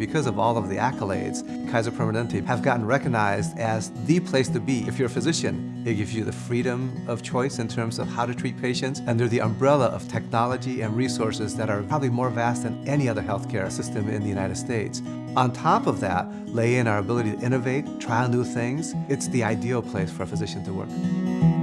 Because of all of the accolades, Kaiser Permanente have gotten recognized as the place to be. If you're a physician, it gives you the freedom of choice in terms of how to treat patients under the umbrella of technology and resources that are probably more vast than any other healthcare system in the United States. On top of that, lay in our ability to innovate, try new things. It's the ideal place for a physician to work.